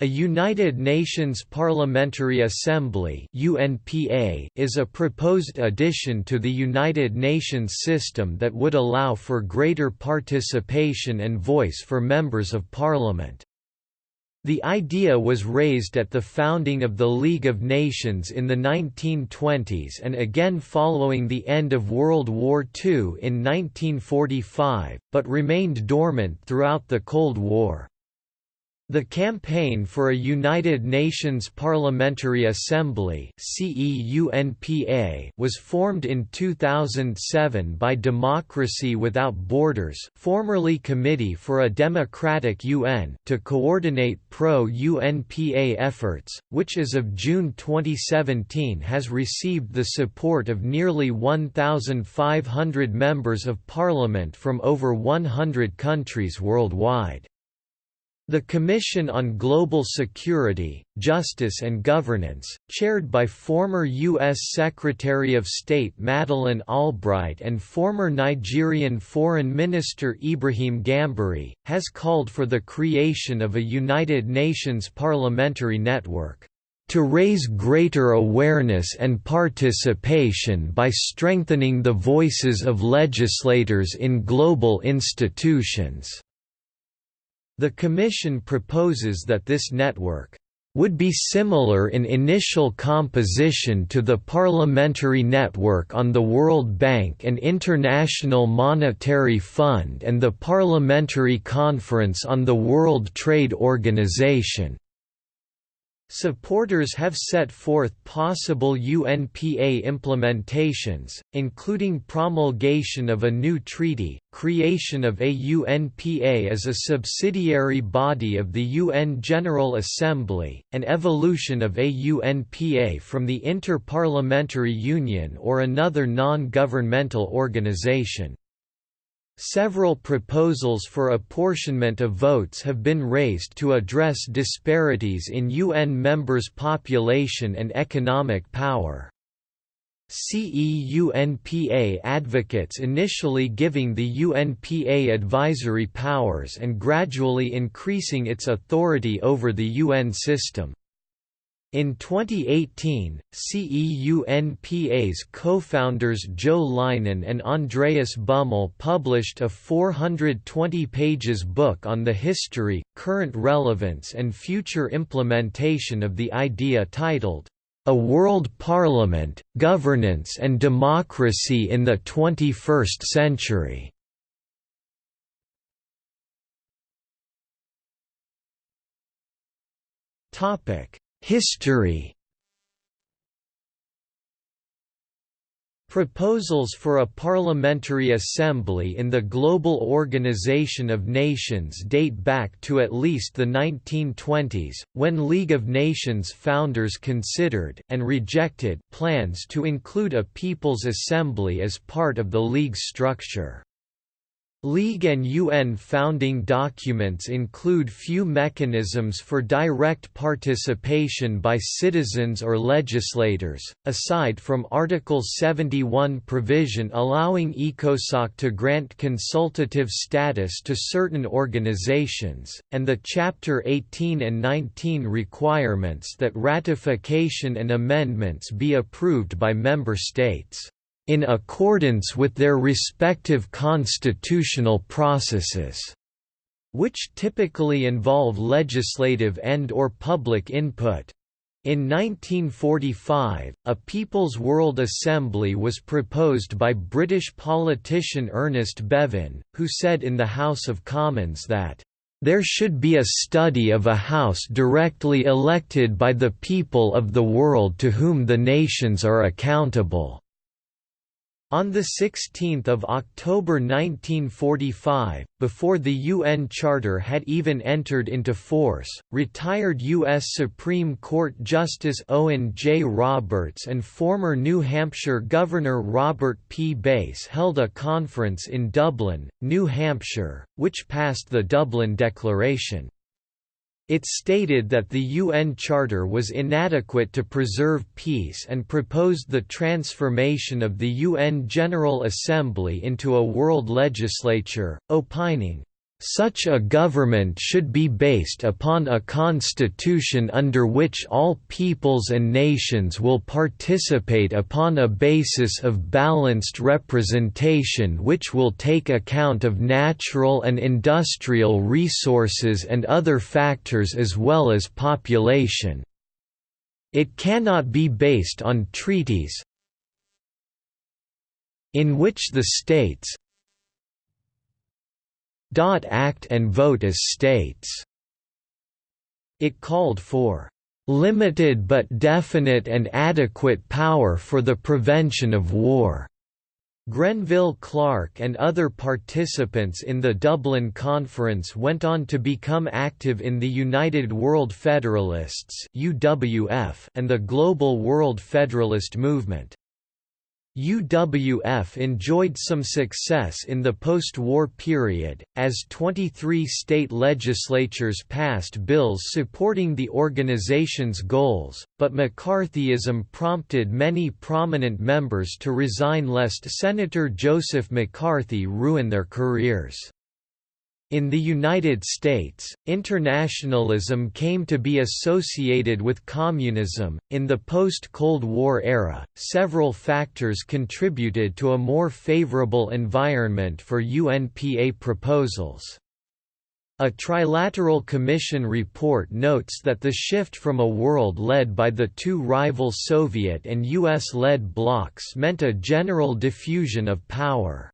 A United Nations Parliamentary Assembly (UNPA) is a proposed addition to the United Nations system that would allow for greater participation and voice for members of parliament. The idea was raised at the founding of the League of Nations in the 1920s and again following the end of World War II in 1945, but remained dormant throughout the Cold War. The Campaign for a United Nations Parliamentary Assembly was formed in 2007 by Democracy Without Borders formerly Committee for a Democratic UN to coordinate pro-UNPA efforts, which as of June 2017 has received the support of nearly 1,500 members of parliament from over 100 countries worldwide. The Commission on Global Security, Justice and Governance, chaired by former U.S. Secretary of State Madeleine Albright and former Nigerian Foreign Minister Ibrahim Gambari, has called for the creation of a United Nations parliamentary network to raise greater awareness and participation by strengthening the voices of legislators in global institutions. The Commission proposes that this network would be similar in initial composition to the Parliamentary Network on the World Bank and International Monetary Fund and the Parliamentary Conference on the World Trade Organization. Supporters have set forth possible UNPA implementations, including promulgation of a new treaty, creation of a UNPA as a subsidiary body of the UN General Assembly, and evolution of a UNPA from the Inter-Parliamentary Union or another non-governmental organization. Several proposals for apportionment of votes have been raised to address disparities in UN members' population and economic power. CEUNPA advocates initially giving the UNPA advisory powers and gradually increasing its authority over the UN system. In 2018, CEUNPA's co-founders Jo Leinen and Andreas Bummel published a 420 pages book on the history, current relevance and future implementation of the idea titled, A World Parliament, Governance and Democracy in the 21st Century. Topic History Proposals for a parliamentary assembly in the Global Organization of Nations date back to at least the 1920s, when League of Nations founders considered and rejected plans to include a People's Assembly as part of the League's structure. League and UN founding documents include few mechanisms for direct participation by citizens or legislators, aside from Article 71 provision allowing ECOSOC to grant consultative status to certain organizations, and the Chapter 18 and 19 requirements that ratification and amendments be approved by member states in accordance with their respective constitutional processes, which typically involve legislative and or public input. In 1945, a People's World Assembly was proposed by British politician Ernest Bevin, who said in the House of Commons that there should be a study of a house directly elected by the people of the world to whom the nations are accountable. On 16 October 1945, before the UN Charter had even entered into force, retired U.S. Supreme Court Justice Owen J. Roberts and former New Hampshire Governor Robert P. Bass held a conference in Dublin, New Hampshire, which passed the Dublin Declaration. It stated that the UN Charter was inadequate to preserve peace and proposed the transformation of the UN General Assembly into a world legislature, opining, Such a government should be based upon a constitution under which all peoples and nations will participate upon a basis of balanced representation which will take account of natural and industrial resources and other factors as well as population. It cannot be based on treaties in which the states, act and vote as states. It called for limited but definite and adequate power for the prevention of war. Grenville Clark and other participants in the Dublin Conference went on to become active in the United World Federalists and the Global World Federalist Movement. UWF enjoyed some success in the post-war period, as 23 state legislatures passed bills supporting the organization's goals, but McCarthyism prompted many prominent members to resign lest Senator Joseph McCarthy ruin their careers. In the United States, internationalism came to be associated with communism. In the post Cold War era, several factors contributed to a more favorable environment for UNPA proposals. A Trilateral Commission report notes that the shift from a world led by the two rival Soviet and US-led blocs meant a general diffusion of power.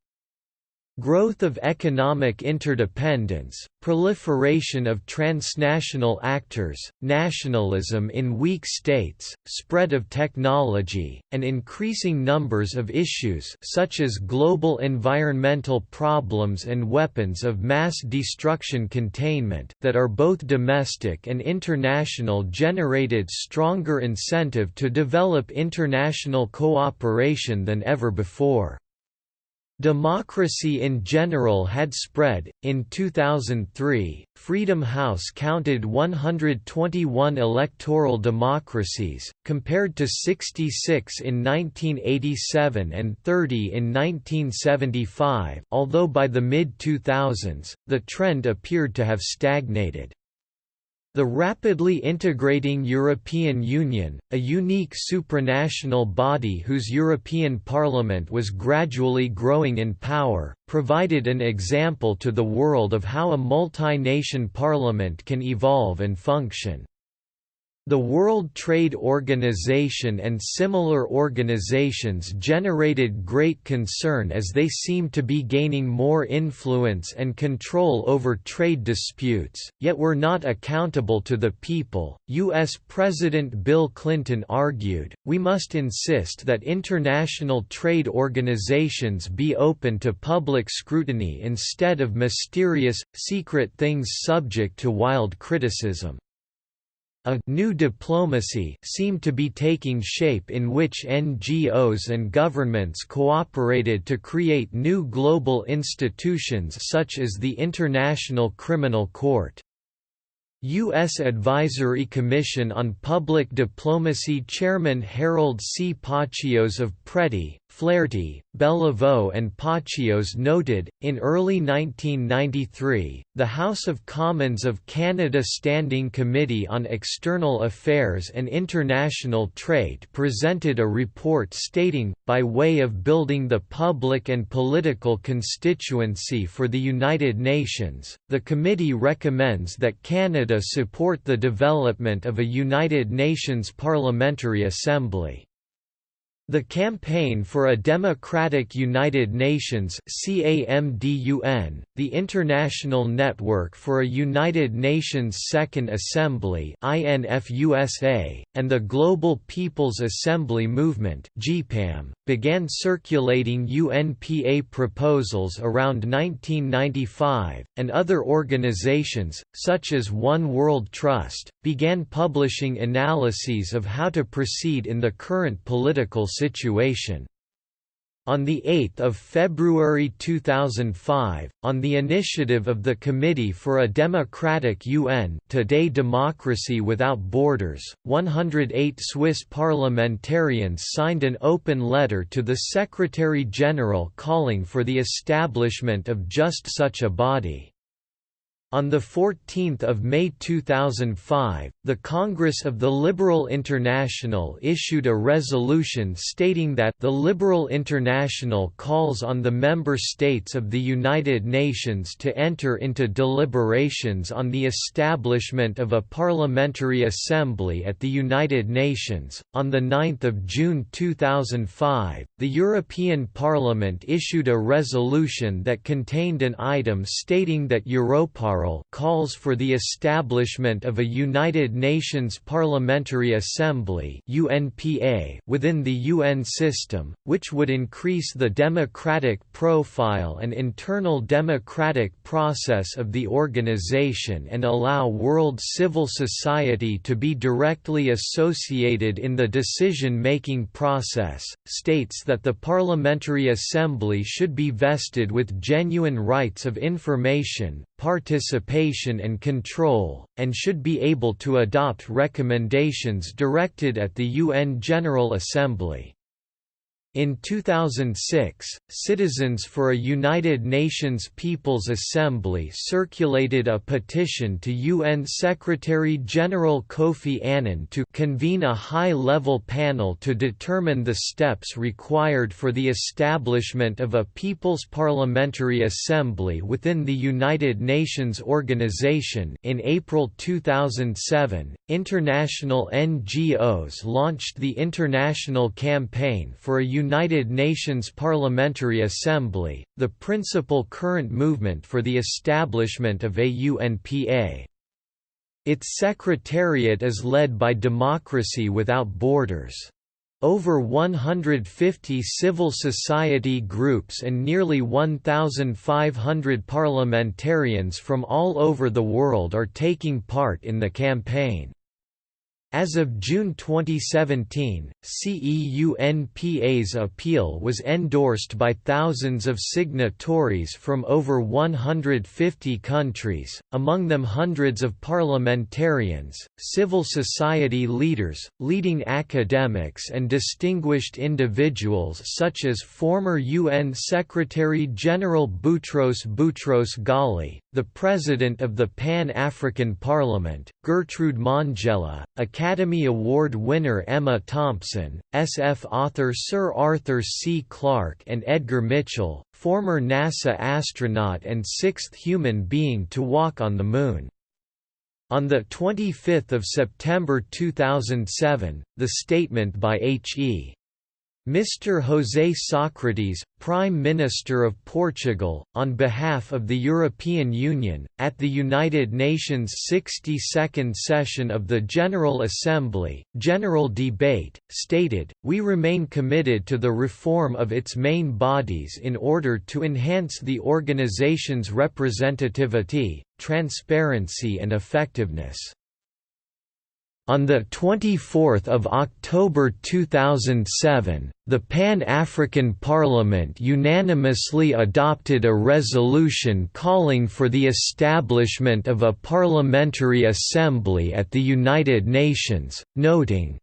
Growth of economic interdependence, proliferation of transnational actors, nationalism in weak states, spread of technology, and increasing numbers of issues such as global environmental problems and weapons of mass destruction containment that are both domestic and international generated stronger incentive to develop international cooperation than ever before. Democracy in general had spread. In 2003, Freedom House counted 121 electoral democracies, compared to 66 in 1987 and 30 in 1975, although by the mid 2000s, the trend appeared to have stagnated. The rapidly integrating European Union, a unique supranational body whose European Parliament was gradually growing in power, provided an example to the world of how a multi-nation parliament can evolve and function. The World Trade Organization and similar organizations generated great concern as they seemed to be gaining more influence and control over trade disputes, yet were not accountable to the people. U.S. President Bill Clinton argued, We must insist that international trade organizations be open to public scrutiny instead of mysterious, secret things subject to wild criticism. A new diplomacy seemed to be taking shape in which NGOs and governments cooperated to create new global institutions such as the International Criminal Court. U.S. Advisory Commission on Public Diplomacy Chairman Harold C. Pachios of Preti, Flaherty, Beliveau and Pachios noted, in early 1993, the House of Commons of Canada Standing Committee on External Affairs and International Trade presented a report stating, by way of building the public and political constituency for the United Nations, the committee recommends that Canada support the development of a United Nations Parliamentary Assembly. The Campaign for a Democratic United Nations CAMDUN, the International Network for a United Nations Second Assembly INFUSA, and the Global People's Assembly Movement began circulating UNPA proposals around 1995, and other organizations, such as One World Trust, began publishing analyses of how to proceed in the current political situation. On 8 February 2005, on the initiative of the Committee for a Democratic UN Today Democracy Without Borders, 108 Swiss parliamentarians signed an open letter to the Secretary-General calling for the establishment of just such a body. On 14 May 2005, the Congress of the Liberal International issued a resolution stating that the Liberal International calls on the member states of the United Nations to enter into deliberations on the establishment of a parliamentary assembly at the United Nations. On 9 June 2005, the European Parliament issued a resolution that contained an item stating that Europar calls for the establishment of a United Nations Parliamentary Assembly UNPA within the UN system, which would increase the democratic profile and internal democratic process of the organization and allow world civil society to be directly associated in the decision-making process, states that the Parliamentary Assembly should be vested with genuine rights of information, participation and control, and should be able to adopt recommendations directed at the UN General Assembly. In 2006, Citizens for a United Nations People's Assembly circulated a petition to UN Secretary-General Kofi Annan to convene a high-level panel to determine the steps required for the establishment of a People's Parliamentary Assembly within the United Nations organization. In April 2007, international NGOs launched the International Campaign for a United Nations Parliamentary Assembly, the principal current movement for the establishment of a UNPA. Its secretariat is led by Democracy Without Borders. Over 150 civil society groups and nearly 1,500 parliamentarians from all over the world are taking part in the campaign. As of June 2017, CEUNPA's appeal was endorsed by thousands of signatories from over 150 countries, among them hundreds of parliamentarians, civil society leaders, leading academics and distinguished individuals such as former UN Secretary-General Boutros Boutros Ghali, the President of the Pan-African Parliament, Gertrude Mongella, Academy Award winner Emma Thompson, SF author Sir Arthur C. Clarke and Edgar Mitchell, former NASA astronaut and sixth human being to walk on the Moon. On 25 September 2007, the statement by H.E. Mr. José Sócrates, Prime Minister of Portugal, on behalf of the European Union, at the United Nations 62nd session of the General Assembly, General Debate, stated, We remain committed to the reform of its main bodies in order to enhance the organization's representativity, transparency and effectiveness. On 24 October 2007, the Pan-African Parliament unanimously adopted a resolution calling for the establishment of a parliamentary assembly at the United Nations, noting,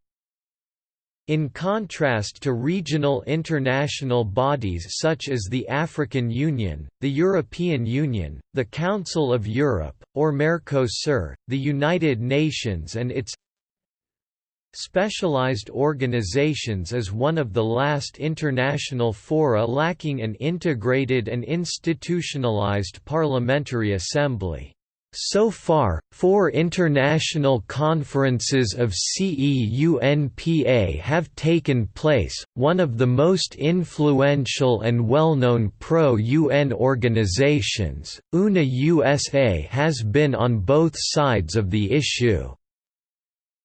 in contrast to regional international bodies such as the African Union, the European Union, the Council of Europe, or Mercosur, the United Nations and its Specialized organizations is one of the last international fora lacking an integrated and institutionalized parliamentary assembly. So far, four international conferences of CEUNPA have taken place, one of the most influential and well-known pro-UN organizations, UNA USA has been on both sides of the issue.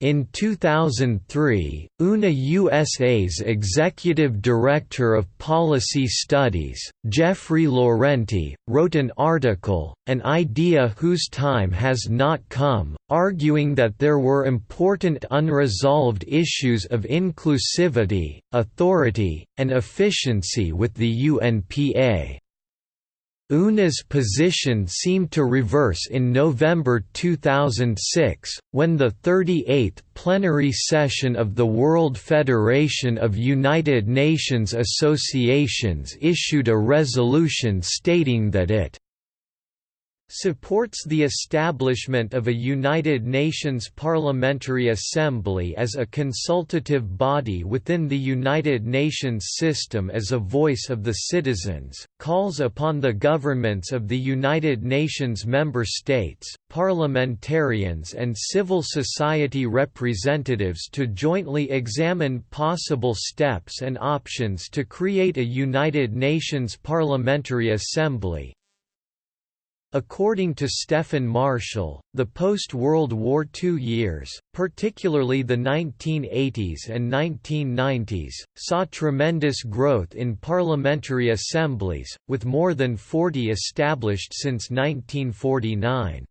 In 2003, UNA USA's Executive Director of Policy Studies, Jeffrey Laurenti, wrote an article, An Idea Whose Time Has Not Come, arguing that there were important unresolved issues of inclusivity, authority, and efficiency with the UNPA. UNA's position seemed to reverse in November 2006, when the 38th plenary session of the World Federation of United Nations Associations issued a resolution stating that it supports the establishment of a United Nations Parliamentary Assembly as a consultative body within the United Nations system as a voice of the citizens, calls upon the governments of the United Nations member states, parliamentarians and civil society representatives to jointly examine possible steps and options to create a United Nations Parliamentary Assembly, According to Stephen Marshall, the post-World War II years, particularly the 1980s and 1990s, saw tremendous growth in parliamentary assemblies, with more than 40 established since 1949.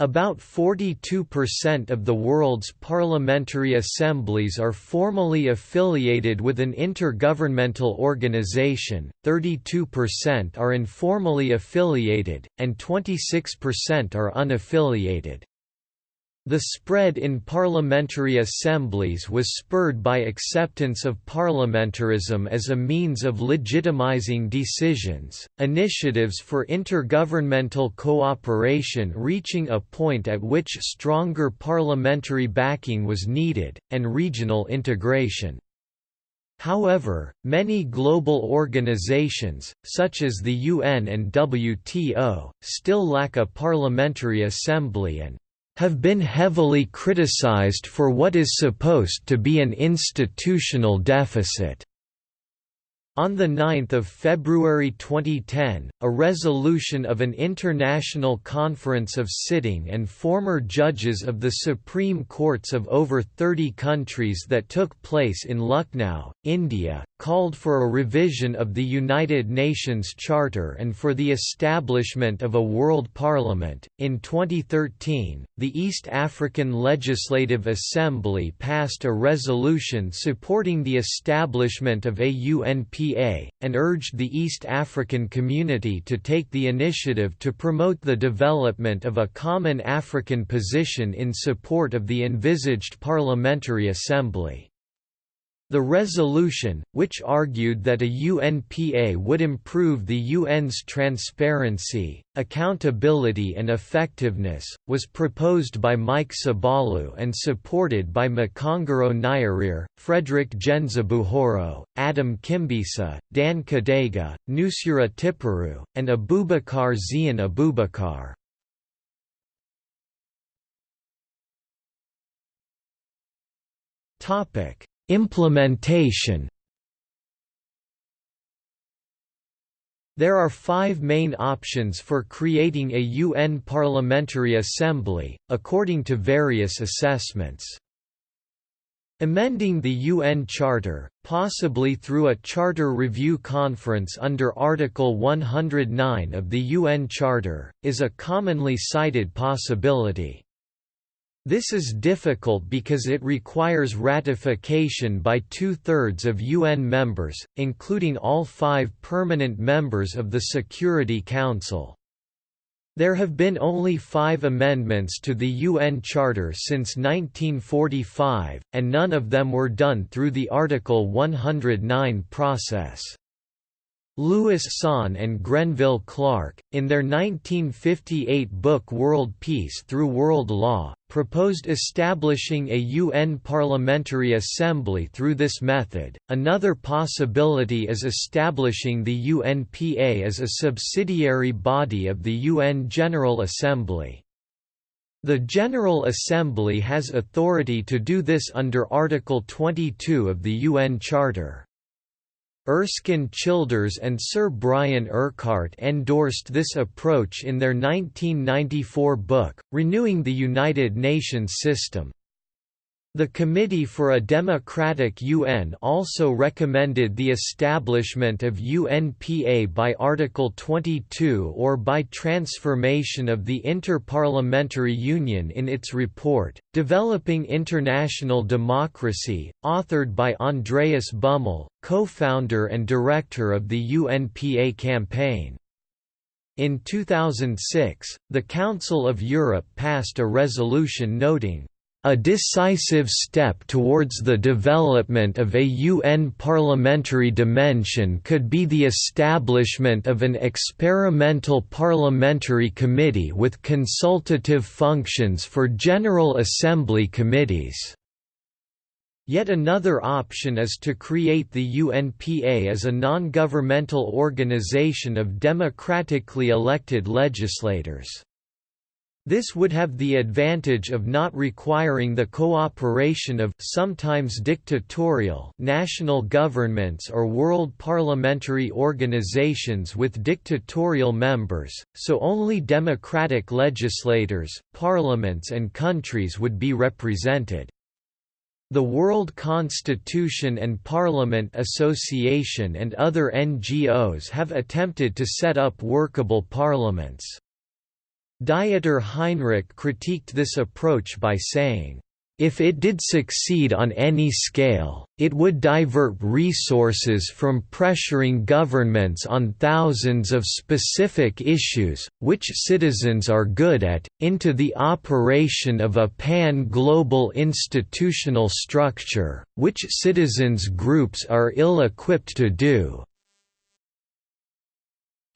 About 42% of the world's parliamentary assemblies are formally affiliated with an intergovernmental organization, 32% are informally affiliated, and 26% are unaffiliated. The spread in parliamentary assemblies was spurred by acceptance of parliamentarism as a means of legitimizing decisions, initiatives for intergovernmental cooperation reaching a point at which stronger parliamentary backing was needed, and regional integration. However, many global organizations, such as the UN and WTO, still lack a parliamentary assembly and have been heavily criticized for what is supposed to be an institutional deficit. On 9 February 2010, a resolution of an international conference of sitting and former judges of the Supreme Courts of over 30 countries that took place in Lucknow, India, called for a revision of the United Nations Charter and for the establishment of a World Parliament. In 2013, the East African Legislative Assembly passed a resolution supporting the establishment of a And urged the East African community to take the initiative to promote the development of a common African position in support of the envisaged Parliamentary Assembly. The resolution, which argued that a UNPA would improve the UN's transparency, accountability and effectiveness, was proposed by Mike Sebalu and supported by Makongoro Nyerere, Frederick Ngenzebuhoro, Adam Kimbisa, Dan Kidega, Nusura Tiperu, and Abubakar Zein Abubakar. Topic Implementation There are five main options for creating a UN Parliamentary Assembly, according to various assessments. Amending the UN Charter, possibly through a Charter Review Conference under Article 109 of the UN Charter, is a commonly cited possibility. This is difficult because it requires ratification by two-thirds of UN members, including all five permanent members of the Security Council. There have been only five amendments to the UN Charter since 1945, and none of them were done through the Article 109 process. Louis Sohn and Grenville Clark, in their 1958 book World Peace Through World Law, proposed establishing a UN Parliamentary Assembly through this method. Another possibility is establishing the UNPA as a subsidiary body of the UN General Assembly. The General Assembly has authority to do this under Article 22 of the UN Charter. Erskine Childers and Sir Brian Urquhart endorsed this approach in their 1994 book, Renewing the United Nations System. The Committee for a Democratic UN also recommended the establishment of UNPA by Article 22 or by transformation of the Inter-Parliamentary Union in its report, Developing International Democracy, authored by Andreas Bummel, co-founder and director of the UNPA campaign. In 2006, the Council of Europe passed a resolution noting A decisive step towards the development of a UN parliamentary dimension could be the establishment of an experimental parliamentary committee with consultative functions for General Assembly committees. Yet another option is to create the UNPA as a non-governmental organization of democratically elected legislators. This would have the advantage of not requiring the cooperation of sometimes dictatorial national governments or world parliamentary organizations with dictatorial members, so only democratic legislators, parliaments and countries would be represented. The World Constitution and Parliament Association and other NGOs have attempted to set up workable parliaments. Dieter Heinrich critiqued this approach by saying, if it did succeed on any scale, it would divert resources from pressuring governments on thousands of specific issues, which citizens are good at, into the operation of a pan-global institutional structure, which citizens groups are ill-equipped to do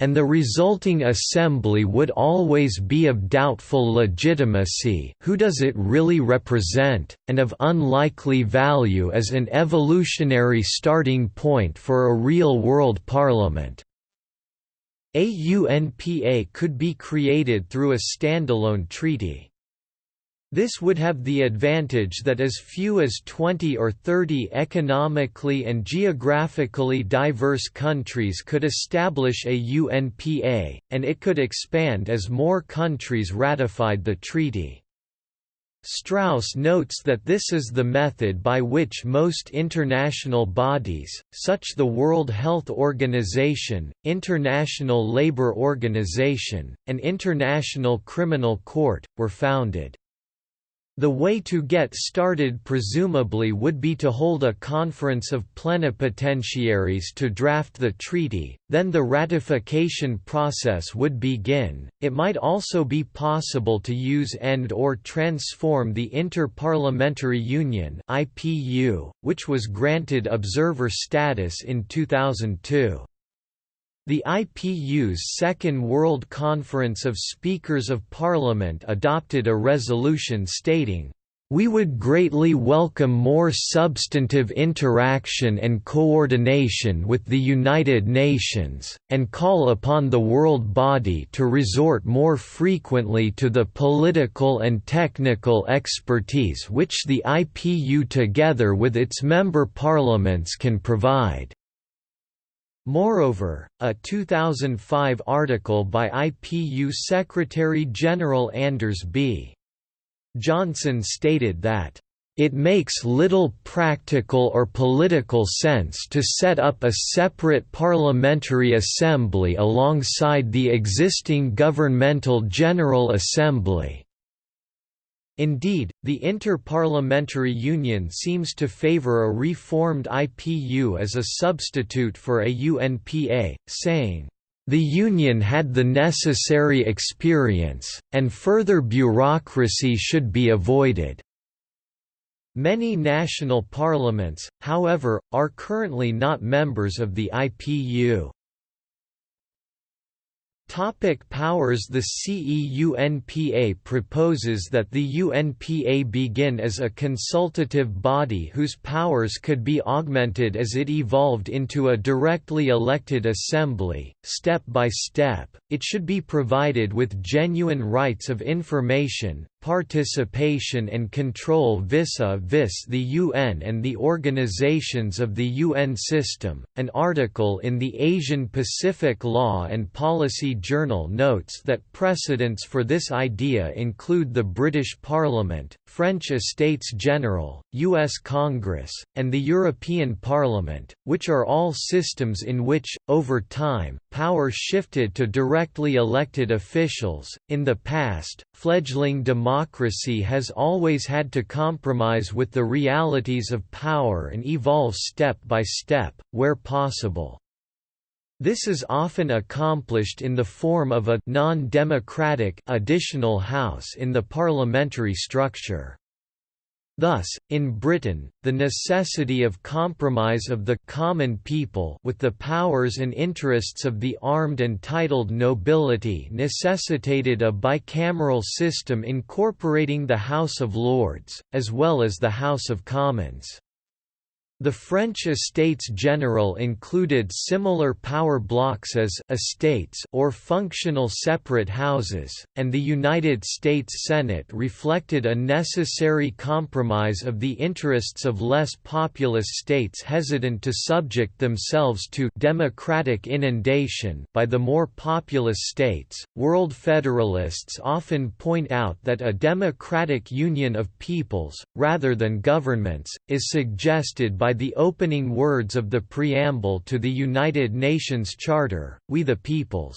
and the resulting assembly would always be of doubtful legitimacy who does it really represent, and of unlikely value as an evolutionary starting point for a real-world parliament. A UNPA could be created through a standalone treaty. This would have the advantage that as few as 20 or 30 economically and geographically diverse countries could establish a UNPA, and it could expand as more countries ratified the treaty. Strauss notes that this is the method by which most international bodies, such the World Health Organization, International Labour Organization, and International Criminal Court, were founded. The way to get started presumably would be to hold a conference of plenipotentiaries to draft the treaty, then the ratification process would begin. It might also be possible to use and or transform the Inter-Parliamentary Union (IPU), which was granted observer status in 2002. The IPU's Second World Conference of Speakers of Parliament adopted a resolution stating, we would greatly welcome more substantive interaction and coordination with the United Nations, and call upon the world body to resort more frequently to the political and technical expertise which the IPU together with its member parliaments can provide. Moreover, a 2005 article by IPU Secretary-General Anders B. Johnsson stated that, "...it makes little practical or political sense to set up a separate parliamentary assembly alongside the existing governmental General Assembly." Indeed, the Inter-Parliamentary Union seems to favor a reformed IPU as a substitute for a UNPA, saying, "...the Union had the necessary experience, and further bureaucracy should be avoided." Many national parliaments, however, are currently not members of the IPU. Topic powers The CEUNPA proposes that the UNPA begin as a consultative body whose powers could be augmented as it evolved into a directly elected assembly. Step by step, it should be provided with genuine rights of information, participation and control vis-a-vis the UN and the organizations of the UN system. An article in the Asian Pacific Law and Policy Journal notes that precedents for this idea include the British Parliament, French Estates General, US Congress, and the European Parliament, which are all systems in which, over time, power shifted to directly elected officials. In the past, fledgling democracy has always had to compromise with the realities of power and evolve step by step, where possible. This is often accomplished in the form of a non-democratic additional house in the parliamentary structure. Thus, in Britain, the necessity of compromise of the common people with the powers and interests of the armed and titled nobility necessitated a bicameral system incorporating the House of Lords, as well as the House of Commons. The French Estates General included similar power blocks as estates or functional separate houses, and the United States Senate reflected a necessary compromise of the interests of less populous states hesitant to subject themselves to democratic inundation by the more populous states. World Federalists often point out that a democratic union of peoples, rather than governments, is suggested by the opening words of the preamble to the United Nations Charter, We the Peoples.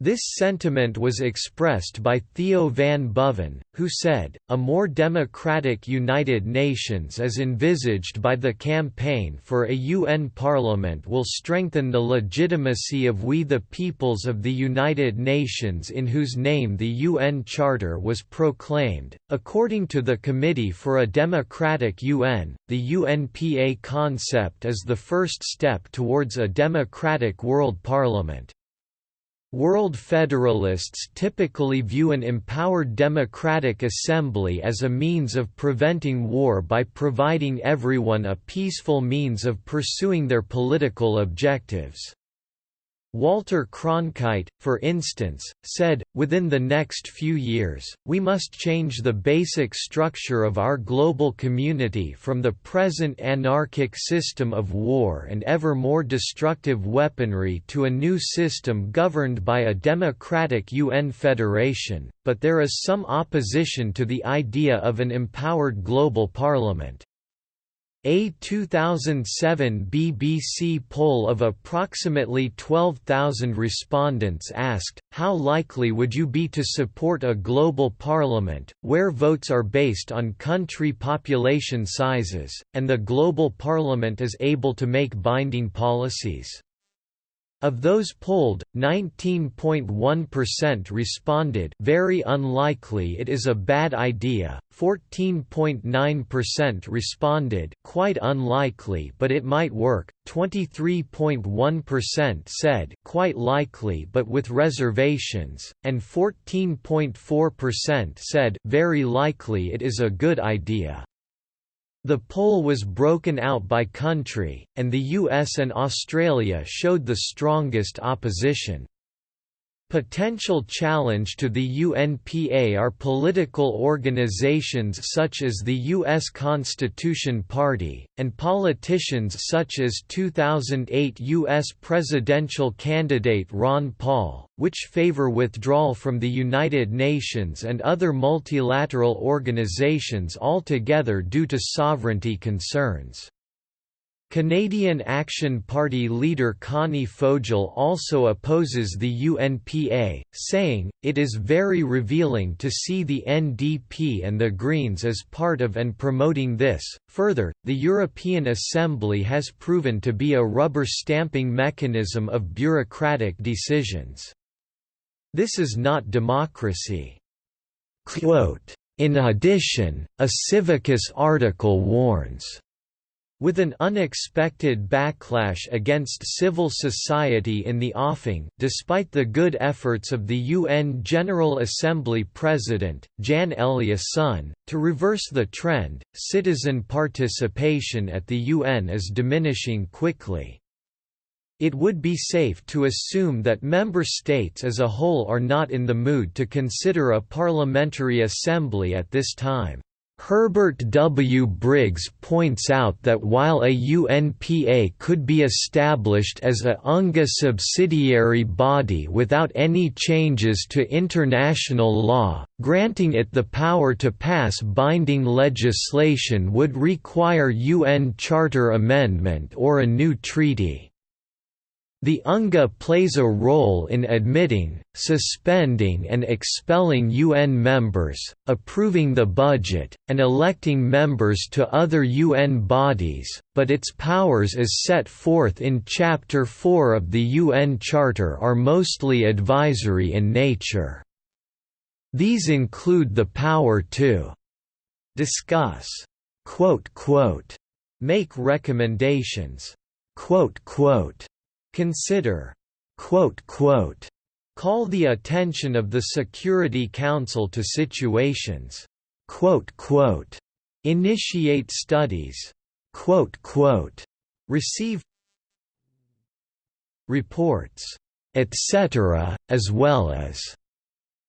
This sentiment was expressed by Theo van Boven, who said, a more democratic United Nations as envisaged by the campaign for a UN Parliament will strengthen the legitimacy of we the peoples of the United Nations in whose name the UN Charter was proclaimed. According to the Committee for a Democratic UN, the UNPA concept is the first step towards a democratic world parliament. World Federalists typically view an empowered democratic assembly as a means of preventing war by providing everyone a peaceful means of pursuing their political objectives. Walter Cronkite, for instance, said, within the next few years, we must change the basic structure of our global community from the present anarchic system of war and ever more destructive weaponry to a new system governed by a democratic UN federation, but there is some opposition to the idea of an empowered global parliament. A 2007 BBC poll of approximately 12,000 respondents asked, how likely would you be to support a global parliament, where votes are based on country population sizes, and the global parliament is able to make binding policies? Of those polled, 19.1% responded very unlikely it is a bad idea, 14.9% responded quite unlikely but it might work, 23.1% said quite likely but with reservations, and 14.4% said very likely it is a good idea. The poll was broken out by country, and the US and Australia showed the strongest opposition. Potential challenge to the UNPA are political organizations such as the U.S. Constitution Party, and politicians such as 2008 U.S. presidential candidate Ron Paul, which favor withdrawal from the United Nations and other multilateral organizations altogether due to sovereignty concerns. Canadian Action Party leader Connie Fogel also opposes the UNPA, saying, it is very revealing to see the NDP and the Greens as part of and promoting this. Further, the European Assembly has proven to be a rubber stamping mechanism of bureaucratic decisions. This is not democracy. Quote, in addition, a Civicus article warns with an unexpected backlash against civil society in the offing despite the good efforts of the UN General Assembly President, Jan Eliasson, to reverse the trend, citizen participation at the UN is diminishing quickly. It would be safe to assume that member states as a whole are not in the mood to consider a parliamentary assembly at this time. Herbert W. Briggs points out that while a UNPA could be established as a UNGA subsidiary body without any changes to international law, granting it the power to pass binding legislation would require UN Charter amendment or a new treaty. The UNGA plays a role in admitting, suspending and expelling UN members, approving the budget, and electing members to other UN bodies, but its powers as set forth in Chapter 4 of the UN Charter are mostly advisory in nature. These include the power to discuss, quote, quote, make recommendations, consider, call the attention of the Security Council to situations, initiate studies, receive reports, etc., as well as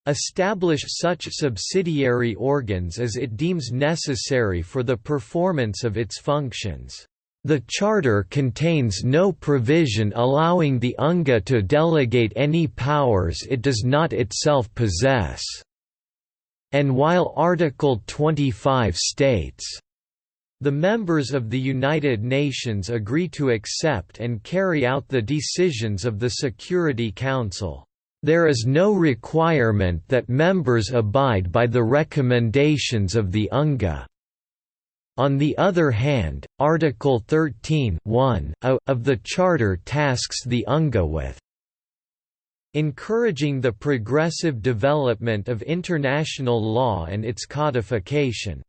establish such subsidiary organs as it deems necessary for the performance of its functions. The Charter contains no provision allowing the UNGA to delegate any powers it does not itself possess. And while Article 25 states, the members of the United Nations agree to accept and carry out the decisions of the Security Council. There is no requirement that members abide by the recommendations of the UNGA. On the other hand, Article 13 of the Charter tasks the UNGA with encouraging the progressive development of international law and its codification,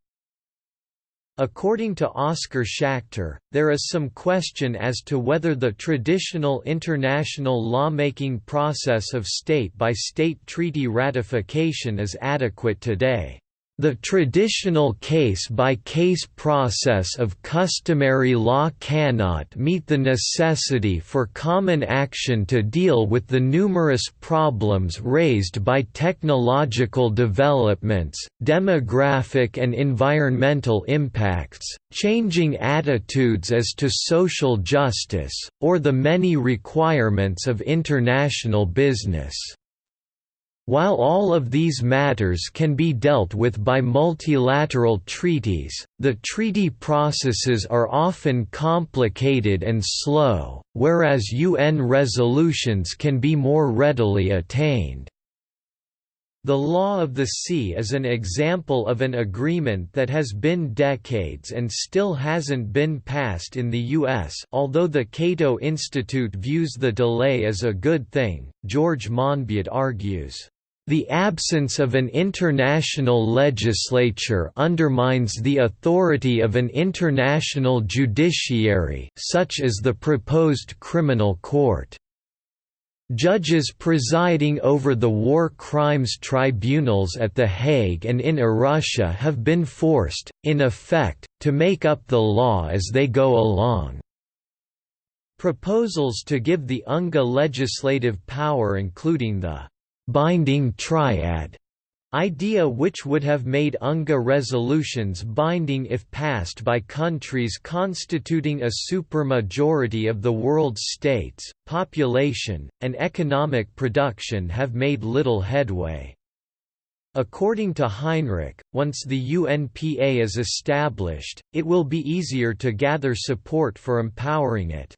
According to Oskar Schachter, there is some question as to whether the traditional international lawmaking process of state-by-state -state treaty ratification is adequate today. The traditional case-by-case -case process of customary law cannot meet the necessity for common action to deal with the numerous problems raised by technological developments, demographic and environmental impacts, changing attitudes as to social justice, or the many requirements of international business. While all of these matters can be dealt with by multilateral treaties, the treaty processes are often complicated and slow, whereas UN resolutions can be more readily attained. The Law of the Sea is an example of an agreement that has been decades and still hasn't been passed in the U.S. Although the Cato Institute views the delay as a good thing, George Monbiot argues, the absence of an international legislature undermines the authority of an international judiciary such as the proposed criminal court. Judges presiding over the war crimes tribunals at The Hague and in Arusha have been forced, in effect, to make up the law as they go along. Proposals to give the UNGA legislative power including the binding triad idea which would have made UNGA resolutions binding if passed by countries constituting a supermajority of the world's states, population, and economic production have made little headway. According to Heinrich, once the UNPA is established, it will be easier to gather support for empowering it.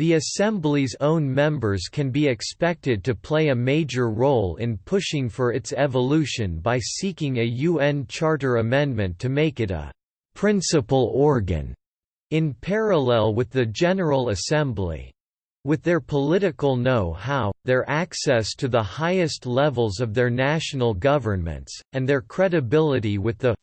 The Assembly's own members can be expected to play a major role in pushing for its evolution by seeking a UN Charter amendment to make it a «principal organ» in parallel with the General Assembly. With their political know-how, their access to the highest levels of their national governments, and their credibility with the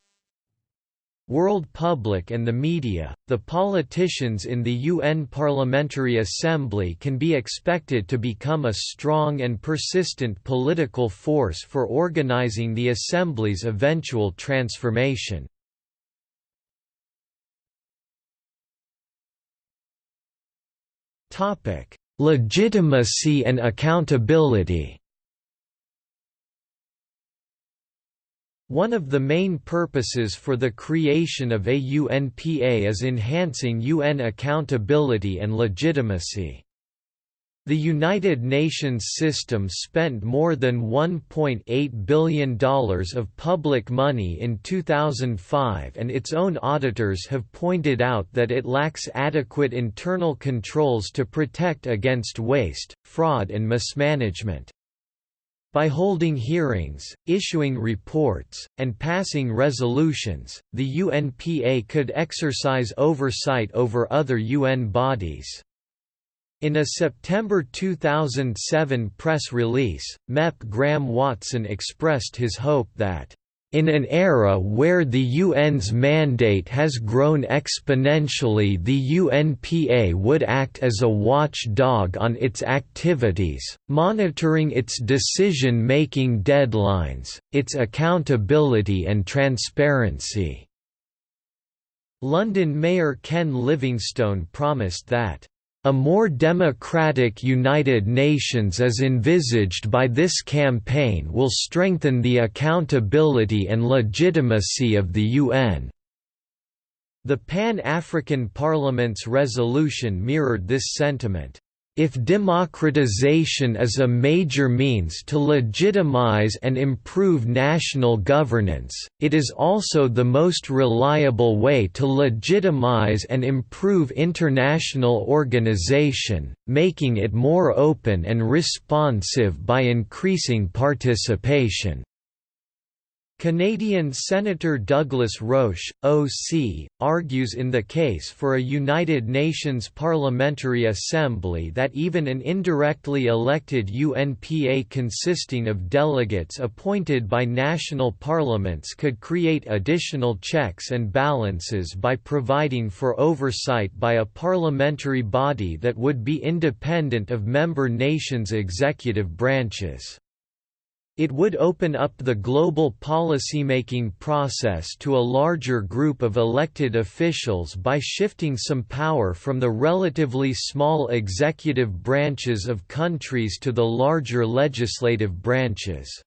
world public and the media, the politicians in the UN Parliamentary Assembly can be expected to become a strong and persistent political force for organizing the Assembly's eventual transformation. Legitimacy and accountability One of the main purposes for the creation of a UNPA is enhancing UN accountability and legitimacy. The United Nations system spent more than $1.8 billion of public money in 2005 and its own auditors have pointed out that it lacks adequate internal controls to protect against waste, fraud and mismanagement. By holding hearings, issuing reports, and passing resolutions, the UNPA could exercise oversight over other UN bodies. In a September 2007 press release, MEP Graham Watson expressed his hope that In an era where the UN's mandate has grown exponentially the UNPA would act as a watchdog on its activities, monitoring its decision-making deadlines, its accountability and transparency." London Mayor Ken Livingstone promised that a more democratic United Nations as envisaged by this campaign will strengthen the accountability and legitimacy of the UN. The Pan-African Parliament's resolution mirrored this sentiment. If democratization is a major means to legitimize and improve national governance, it is also the most reliable way to legitimize and improve international organization, making it more open and responsive by increasing participation. Canadian Senator Douglas Roche, OC, argues in the case for a United Nations Parliamentary Assembly that even an indirectly elected UNPA consisting of delegates appointed by national parliaments could create additional checks and balances by providing for oversight by a parliamentary body that would be independent of member nations' executive branches. It would open up the global policymaking process to a larger group of elected officials by shifting some power from the relatively small executive branches of countries to the larger legislative branches.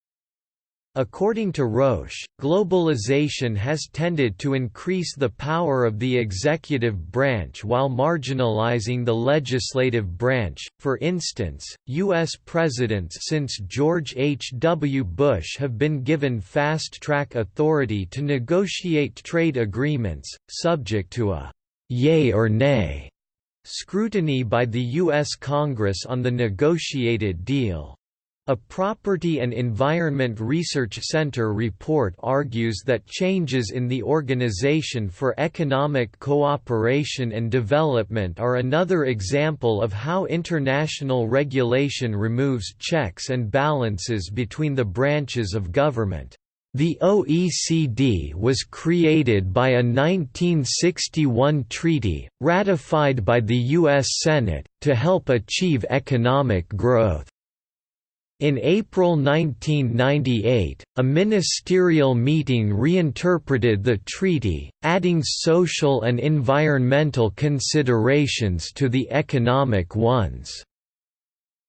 According to Roche, globalization has tended to increase the power of the executive branch while marginalizing the legislative branch. For instance, U.S. presidents since George H. W. Bush have been given fast track authority to negotiate trade agreements, subject to a yay or nay scrutiny by the U.S. Congress on the negotiated deal. A Property and Environment Research Center report argues that changes in the Organization for Economic Cooperation and Development are another example of how international regulation removes checks and balances between the branches of government. The OECD was created by a 1961 treaty, ratified by the U.S. Senate, to help achieve economic growth. In April 1998, a ministerial meeting reinterpreted the treaty, adding social and environmental considerations to the economic ones.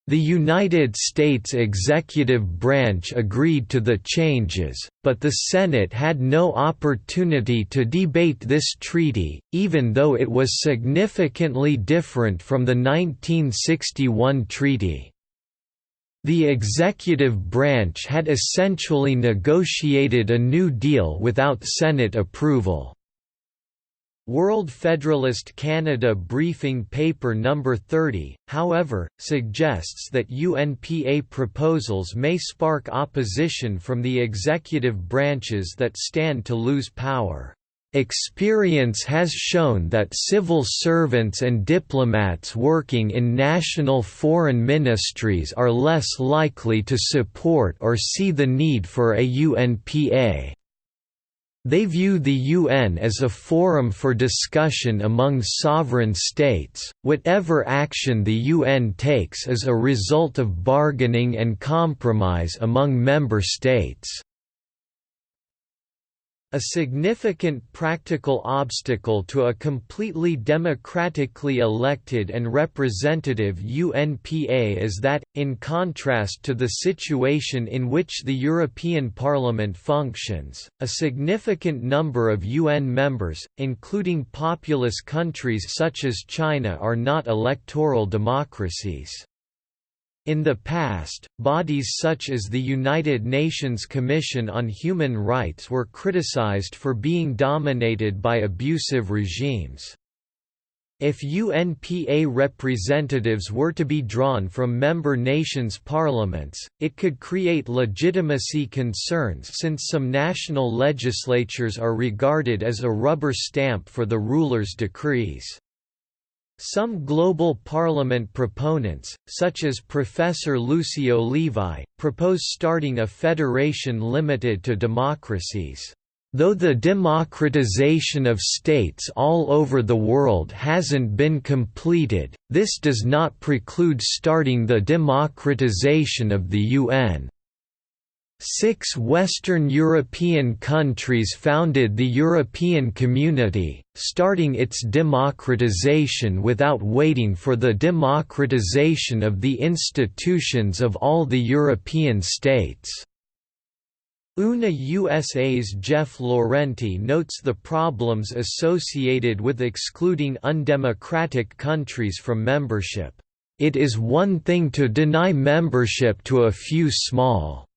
The United States executive branch agreed to the changes, but the Senate had no opportunity to debate this treaty, even though it was significantly different from the 1961 treaty. The executive branch had essentially negotiated a new deal without Senate approval. World Federalist Canada Briefing Paper No. 30, however, suggests that UNPA proposals may spark opposition from the executive branches that stand to lose power. Experience has shown that civil servants and diplomats working in national foreign ministries are less likely to support or see the need for a UNPA. They view the UN as a forum for discussion among sovereign states. Whatever action the UN takes is a result of bargaining and compromise among member states. A significant practical obstacle to a completely democratically elected and representative UNPA is that, in contrast to the situation in which the European Parliament functions, a significant number of UN members, including populous countries such as China are not electoral democracies. In the past, bodies such as the United Nations Commission on Human Rights were criticized for being dominated by abusive regimes. If UNPA representatives were to be drawn from member nations' parliaments, it could create legitimacy concerns since some national legislatures are regarded as a rubber stamp for the ruler's decrees. Some global parliament proponents, such as Professor Lucio Levi, propose starting a federation limited to democracies. Though the democratization of states all over the world hasn't been completed, this does not preclude starting the democratization of the UN. Six Western European countries founded the European Community, starting its democratization without waiting for the democratization of the institutions of all the European states. UNA USA's Jeff Laurenti notes the problems associated with excluding undemocratic countries from membership. It is one thing to deny membership to a few small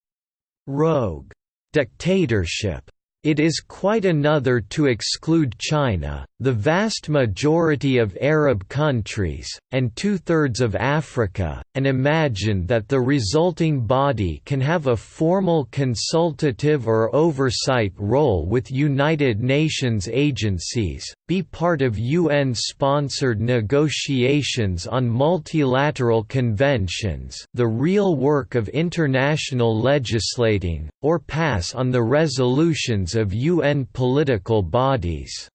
rogue dictatorship. It is quite another to exclude China, the vast majority of Arab countries, and two-thirds of Africa, and imagine that the resulting body can have a formal consultative or oversight role with United Nations agencies, be part of UN-sponsored negotiations on multilateral conventions the real work of international legislating, or pass on the resolutions of UN political bodies.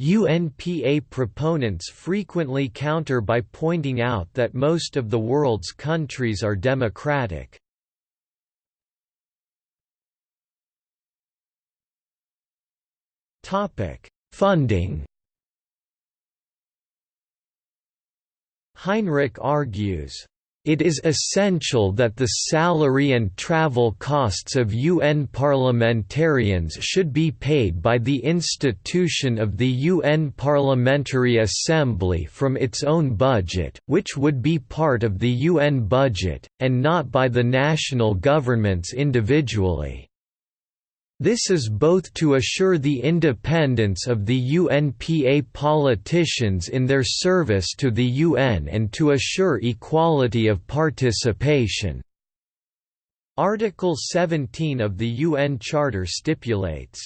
UNPA proponents frequently counter by pointing out that most of the world's countries are democratic. Funding Heinrich argues, it is essential that the salary and travel costs of UN parliamentarians should be paid by the institution of the UN Parliamentary Assembly from its own budget, which would be part of the UN budget, and not by the national governments individually. This is both to assure the independence of the UNPA politicians in their service to the UN and to assure equality of participation. Article 17 of the UN Charter stipulates,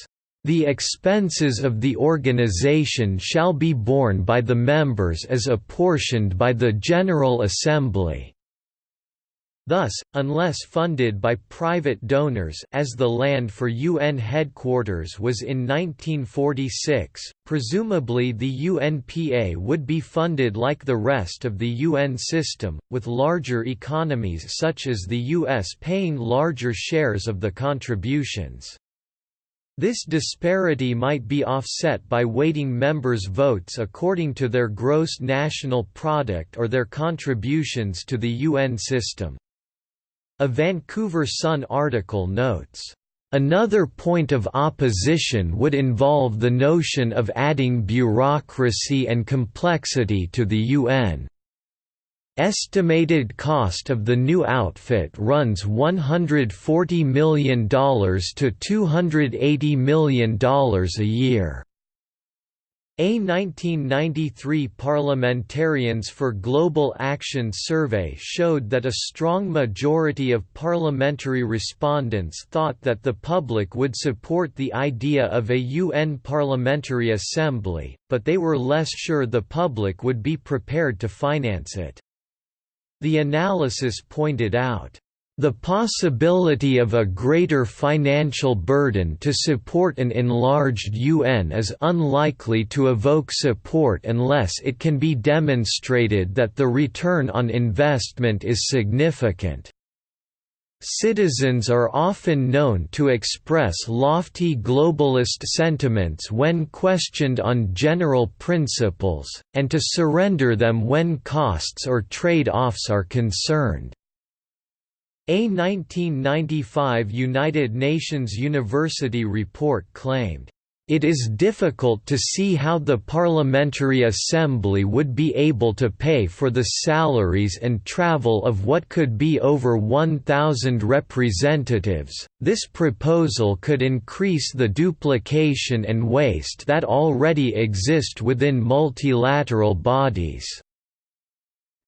"...the expenses of the organization shall be borne by the members as apportioned by the General Assembly." Thus, unless funded by private donors as the land for UN headquarters was in 1946, presumably the UNPA would be funded like the rest of the UN system, with larger economies such as the US paying larger shares of the contributions. This disparity might be offset by weighting members' votes according to their gross national product or their contributions to the UN system. A Vancouver Sun article notes, Another point of opposition would involve the notion of adding bureaucracy and complexity to the UN. Estimated cost of the new outfit runs $140 million to $280 million a year. A 1993 Parliamentarians for Global Action survey showed that a strong majority of parliamentary respondents thought that the public would support the idea of a UN Parliamentary Assembly, but they were less sure the public would be prepared to finance it. The analysis pointed out the possibility of a greater financial burden to support an enlarged UN is unlikely to evoke support unless it can be demonstrated that the return on investment is significant. Citizens are often known to express lofty globalist sentiments when questioned on general principles, and to surrender them when costs or trade-offs are concerned. A 1995 United Nations University report claimed, "...it is difficult to see how the Parliamentary Assembly would be able to pay for the salaries and travel of what could be over 1,000 representatives. This proposal could increase the duplication and waste that already exist within multilateral bodies."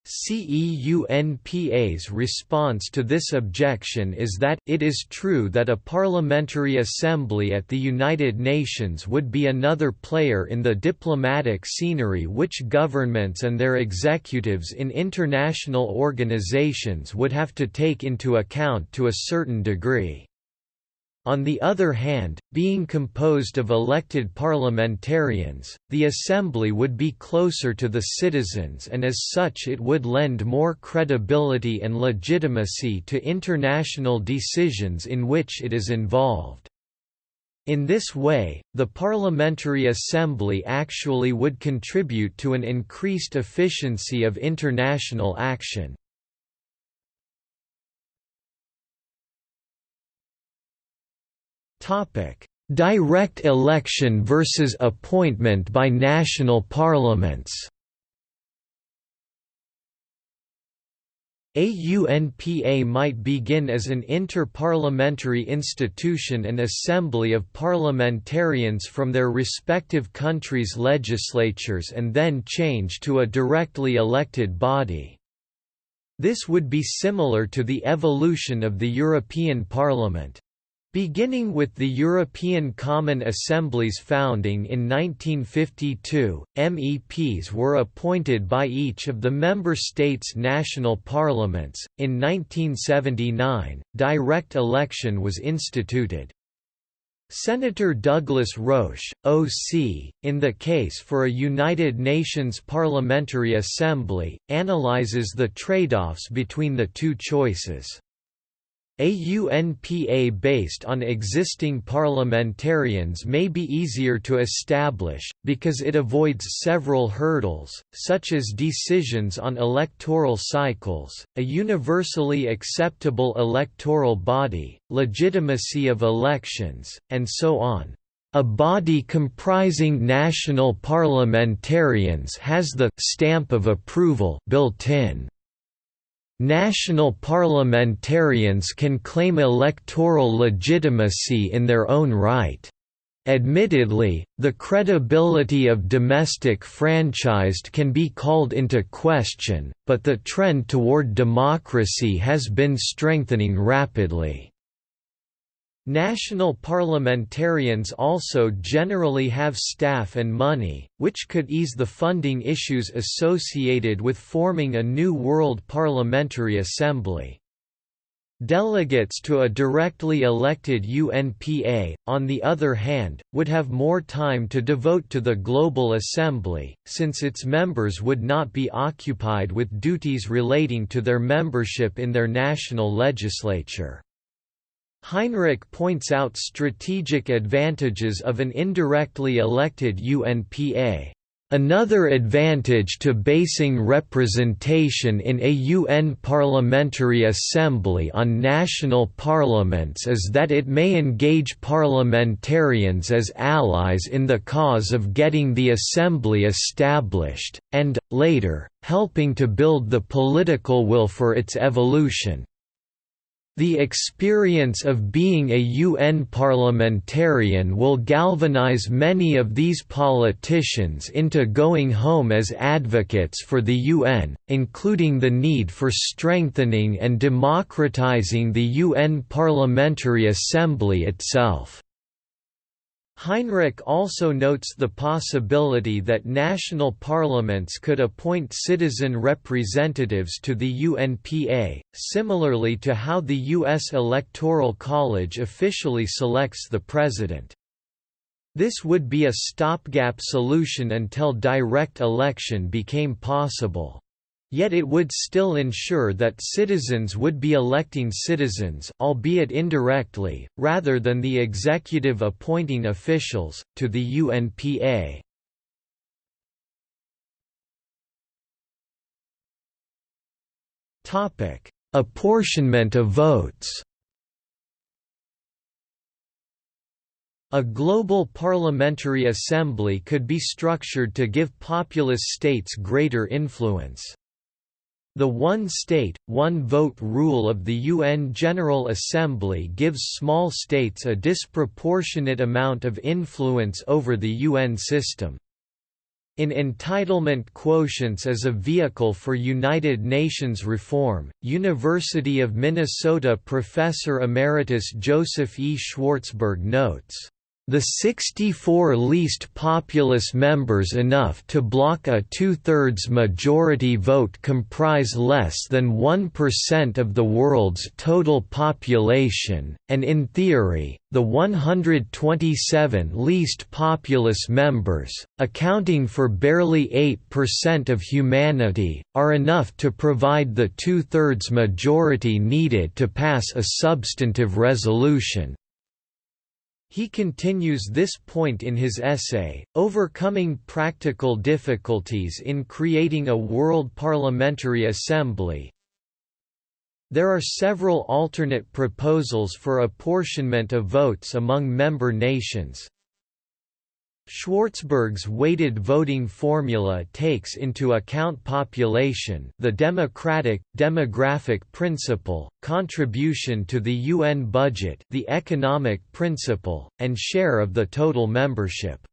CEUNPA's response to this objection is that, it is true that a parliamentary assembly at the United Nations would be another player in the diplomatic scenery which governments and their executives in international organizations would have to take into account to a certain degree. On the other hand, being composed of elected parliamentarians, the Assembly would be closer to the citizens and as such it would lend more credibility and legitimacy to international decisions in which it is involved. In this way, the Parliamentary Assembly actually would contribute to an increased efficiency of international action. Direct election versus appointment by national parliaments. AUNPA might begin as an inter-parliamentary institution and assembly of parliamentarians from their respective countries' legislatures and then change to a directly elected body. This would be similar to the evolution of the European Parliament. Beginning with the European Common Assembly's founding in 1952, MEPs were appointed by each of the member states' national parliaments. In 1979, direct election was instituted. Senator Douglas Roche, O.C., in the case for a United Nations Parliamentary Assembly, analyzes the trade-offs between the two choices. AUNPA based on existing parliamentarians may be easier to establish, because it avoids several hurdles, such as decisions on electoral cycles, a universally acceptable electoral body, legitimacy of elections, and so on. A body comprising national parliamentarians has the «stamp of approval» built in. National parliamentarians can claim electoral legitimacy in their own right. Admittedly, the credibility of domestic franchised can be called into question, but the trend toward democracy has been strengthening rapidly. National parliamentarians also generally have staff and money, which could ease the funding issues associated with forming a new World Parliamentary Assembly. Delegates to a directly elected UNPA, on the other hand, would have more time to devote to the Global Assembly, since its members would not be occupied with duties relating to their membership in their national legislature. Heinrich points out strategic advantages of an indirectly elected UNPA. Another advantage to basing representation in a UN Parliamentary Assembly on national parliaments is that it may engage parliamentarians as allies in the cause of getting the Assembly established, and, later, helping to build the political will for its evolution. The experience of being a UN parliamentarian will galvanize many of these politicians into going home as advocates for the UN, including the need for strengthening and democratizing the UN Parliamentary Assembly itself. Heinrich also notes the possibility that national parliaments could appoint citizen representatives to the UNPA, similarly to how the U.S. Electoral College officially selects the president. This would be a stopgap solution until direct election became possible. Yet it would still ensure that citizens would be electing citizens albeit indirectly, rather than the executive appointing officials, to the UNPA. Apportionment of votes A global parliamentary assembly could be structured to give populous states greater influence. The one state, one vote rule of the UN General Assembly gives small states a disproportionate amount of influence over the UN system. In entitlement quotients as a vehicle for United Nations reform, University of Minnesota professor emeritus Joseph E. Schwartzberg notes, the 64 least populous members enough to block a two-thirds majority vote comprise less than 1% of the world's total population, and in theory, the 127 least populous members, accounting for barely 8% of humanity, are enough to provide the two-thirds majority needed to pass a substantive resolution. He continues this point in his essay, Overcoming Practical Difficulties in Creating a World Parliamentary Assembly. There are several alternate proposals for apportionment of votes among member nations, Schwartzberg's weighted voting formula takes into account population the democratic, demographic principle, contribution to the UN budget the economic principle, and share of the total membership.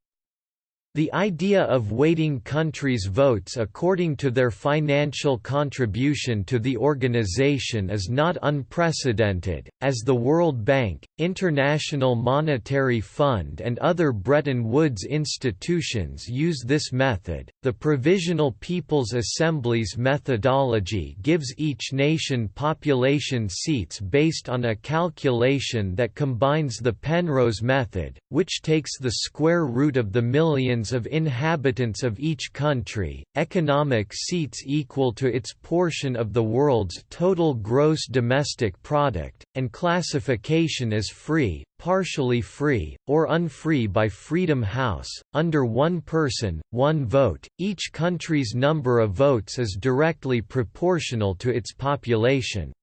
The idea of weighting countries' votes according to their financial contribution to the organization is not unprecedented, as the World Bank, International Monetary Fund, and other Bretton Woods institutions use this method. The Provisional People's Assembly's methodology gives each nation population seats based on a calculation that combines the Penrose method, which takes the square root of the million of inhabitants of each country, economic seats equal to its portion of the world's total gross domestic product, and classification as free, partially free, or unfree by Freedom House. Under one person, one vote, each country's number of votes is directly proportional to its population.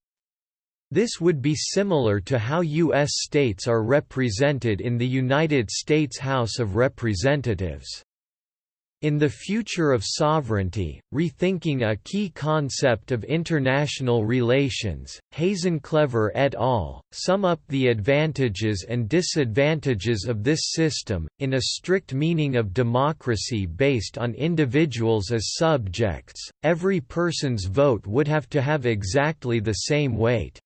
This would be similar to how U.S. states are represented in the United States House of Representatives. In the future of sovereignty, rethinking a key concept of international relations, Hasenclever et al. sum up the advantages and disadvantages of this system, in a strict meaning of democracy based on individuals as subjects, every person's vote would have to have exactly the same weight.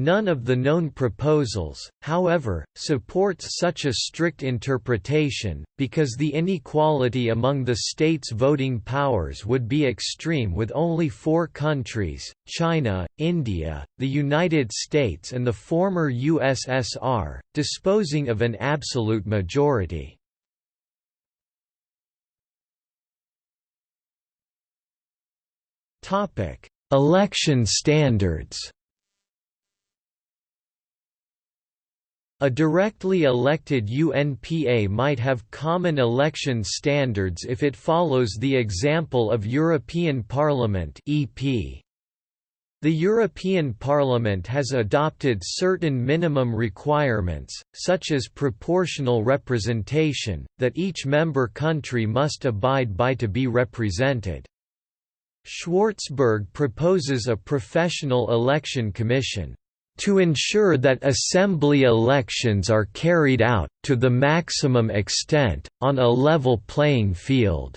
None of the known proposals, however, supports such a strict interpretation, because the inequality among the states' voting powers would be extreme with only four countries, China, India, the United States and the former USSR, disposing of an absolute majority. Election standards A directly elected UNPA might have common election standards if it follows the example of European Parliament EP. The European Parliament has adopted certain minimum requirements, such as proportional representation, that each member country must abide by to be represented. Schwartzberg proposes a professional election commission to ensure that assembly elections are carried out, to the maximum extent, on a level playing field.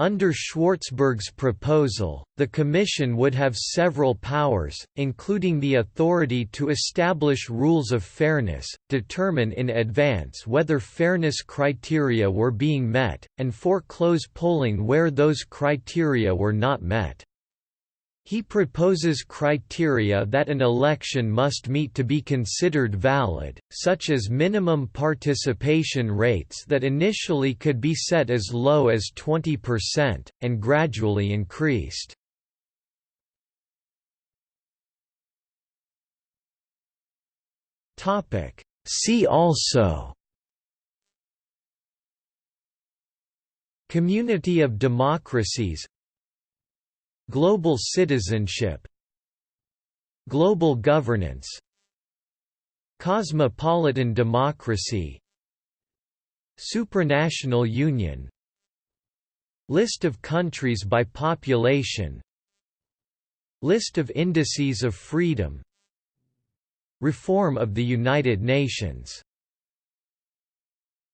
Under Schwartzberg's proposal, the Commission would have several powers, including the authority to establish rules of fairness, determine in advance whether fairness criteria were being met, and foreclose polling where those criteria were not met. He proposes criteria that an election must meet to be considered valid, such as minimum participation rates that initially could be set as low as 20%, and gradually increased. See also Community of democracies Global citizenship. Global governance. Cosmopolitan democracy. Supranational union. List of countries by population. List of indices of freedom. Reform of the United Nations